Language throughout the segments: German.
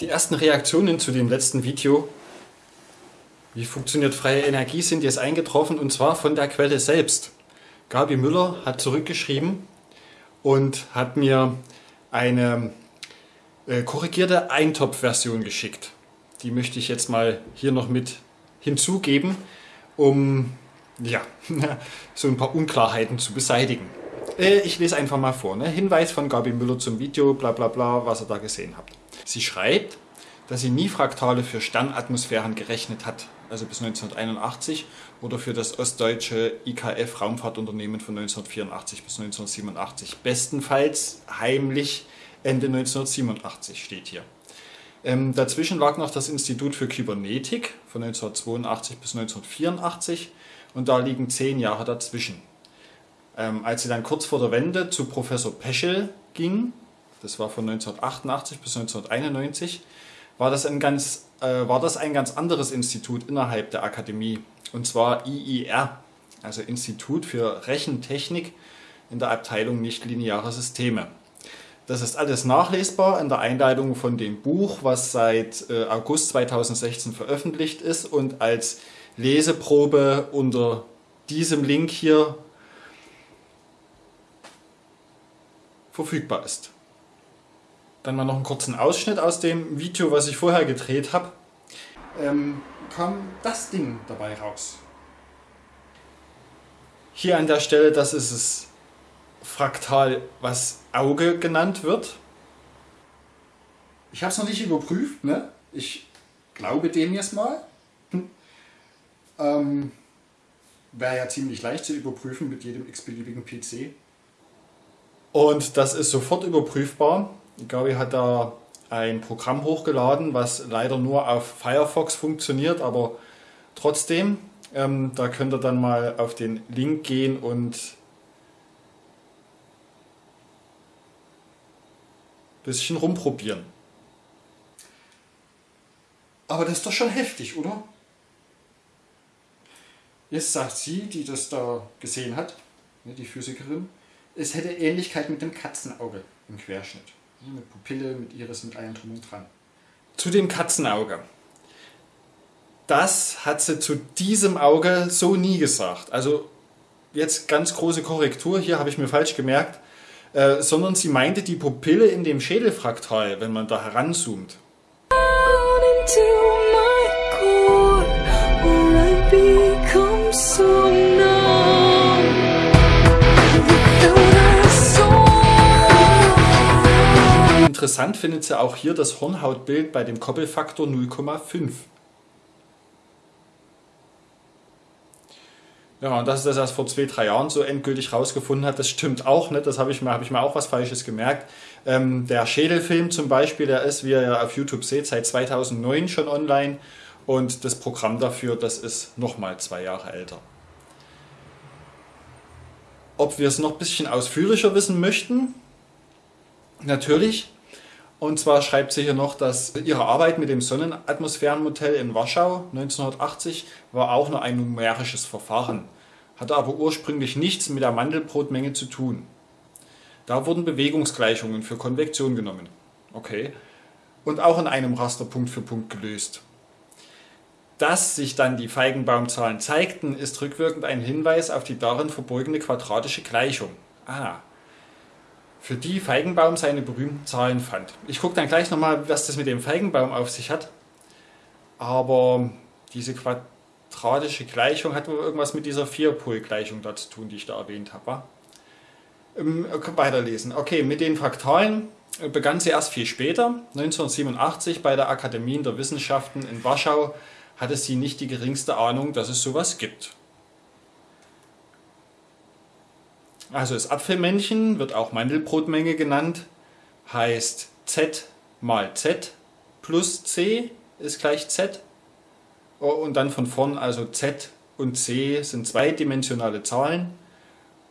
Die ersten Reaktionen zu dem letzten Video, wie funktioniert freie Energie, sind jetzt eingetroffen und zwar von der Quelle selbst. Gabi Müller hat zurückgeschrieben und hat mir eine äh, korrigierte Eintopf-Version geschickt. Die möchte ich jetzt mal hier noch mit hinzugeben, um ja, so ein paar Unklarheiten zu beseitigen. Äh, ich lese einfach mal vor. Ne? Hinweis von Gabi Müller zum Video, bla bla bla, was ihr da gesehen habt. Sie schreibt, dass sie nie Fraktale für Sternatmosphären gerechnet hat, also bis 1981, oder für das ostdeutsche IKF Raumfahrtunternehmen von 1984 bis 1987. Bestenfalls heimlich Ende 1987 steht hier. Ähm, dazwischen lag noch das Institut für Kybernetik von 1982 bis 1984 und da liegen zehn Jahre dazwischen. Ähm, als sie dann kurz vor der Wende zu Professor Peschel ging, das war von 1988 bis 1991, war das ein ganz, äh, war das ein ganz anderes Institut innerhalb der Akademie, und zwar IIR, also Institut für Rechentechnik in der Abteilung nichtlineare Systeme. Das ist alles nachlesbar in der Einleitung von dem Buch, was seit äh, August 2016 veröffentlicht ist und als Leseprobe unter diesem Link hier verfügbar ist. Dann mal noch einen kurzen Ausschnitt aus dem Video, was ich vorher gedreht habe. Ähm, kam das Ding dabei raus. Hier an der Stelle, das ist es Fraktal, was Auge genannt wird. Ich habe es noch nicht überprüft, ne? ich glaube dem jetzt mal. Hm. Ähm, Wäre ja ziemlich leicht zu überprüfen mit jedem x-beliebigen PC. Und das ist sofort überprüfbar. Gabi hat da ein Programm hochgeladen, was leider nur auf Firefox funktioniert, aber trotzdem, ähm, da könnt ihr dann mal auf den Link gehen und ein bisschen rumprobieren. Aber das ist doch schon heftig, oder? Jetzt sagt sie, die das da gesehen hat, ne, die Physikerin, es hätte Ähnlichkeit mit dem Katzenauge im Querschnitt. Mit Pupille, mit Iris, mit allem drum und dran. Zu dem Katzenauge. Das hat sie zu diesem Auge so nie gesagt. Also jetzt ganz große Korrektur, hier habe ich mir falsch gemerkt, äh, sondern sie meinte die Pupille in dem Schädelfraktal, wenn man da heranzoomt. Interessant findet sie auch hier das Hornhautbild bei dem Koppelfaktor 0,5. Ja, und dass sie das erst vor zwei, drei Jahren so endgültig rausgefunden hat, das stimmt auch nicht. Das habe ich, mir, hab ich mir auch was Falsches gemerkt. Ähm, der Schädelfilm zum Beispiel, der ist, wie ihr ja auf YouTube seht, seit 2009 schon online. Und das Programm dafür, das ist nochmal zwei Jahre älter. Ob wir es noch ein bisschen ausführlicher wissen möchten? Natürlich. Und zwar schreibt sie hier noch, dass ihre Arbeit mit dem Sonnenatmosphärenmodell in Warschau 1980 war auch nur ein numerisches Verfahren, hatte aber ursprünglich nichts mit der Mandelbrotmenge zu tun. Da wurden Bewegungsgleichungen für Konvektion genommen. Okay. Und auch in einem Raster Punkt für Punkt gelöst. Dass sich dann die Feigenbaumzahlen zeigten, ist rückwirkend ein Hinweis auf die darin verborgene quadratische Gleichung. Ah, für die Feigenbaum seine berühmten Zahlen fand. Ich gucke dann gleich nochmal, was das mit dem Feigenbaum auf sich hat. Aber diese quadratische Gleichung hat wohl irgendwas mit dieser Vierpolgleichung da zu tun, die ich da erwähnt habe. Ähm, weiterlesen. Okay, mit den Fraktalen begann sie erst viel später. 1987 bei der Akademie der Wissenschaften in Warschau hatte sie nicht die geringste Ahnung, dass es sowas gibt. Also das Apfelmännchen wird auch Mandelbrotmenge genannt, heißt Z mal Z plus C ist gleich Z. Oh, und dann von vorn also Z und C sind zweidimensionale Zahlen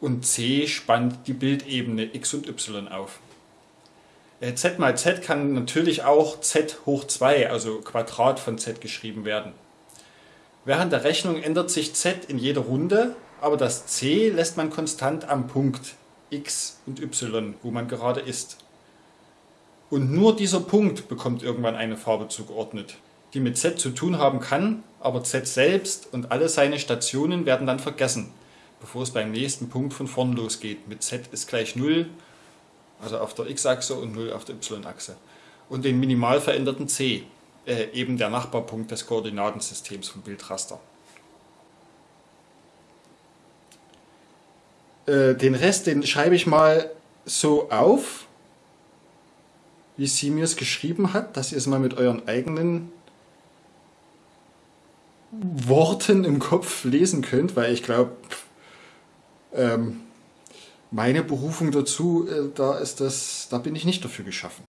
und C spannt die Bildebene x und y auf. Äh, Z mal Z kann natürlich auch Z hoch 2, also Quadrat von Z geschrieben werden. Während der Rechnung ändert sich Z in jeder Runde aber das c lässt man konstant am Punkt x und y, wo man gerade ist. Und nur dieser Punkt bekommt irgendwann eine Farbe zugeordnet, die mit Z zu tun haben kann, aber Z selbst und alle seine Stationen werden dann vergessen, bevor es beim nächsten Punkt von vorn losgeht. Mit Z ist gleich 0, also auf der X-Achse und 0 auf der Y-Achse. Und den minimal veränderten C, äh, eben der Nachbarpunkt des Koordinatensystems vom Bildraster. Äh, den Rest, den schreibe ich mal so auf, wie sie mir es geschrieben hat, dass ihr es mal mit euren eigenen Worten im Kopf lesen könnt, weil ich glaube, ähm, meine Berufung dazu, äh, da ist das, da bin ich nicht dafür geschaffen.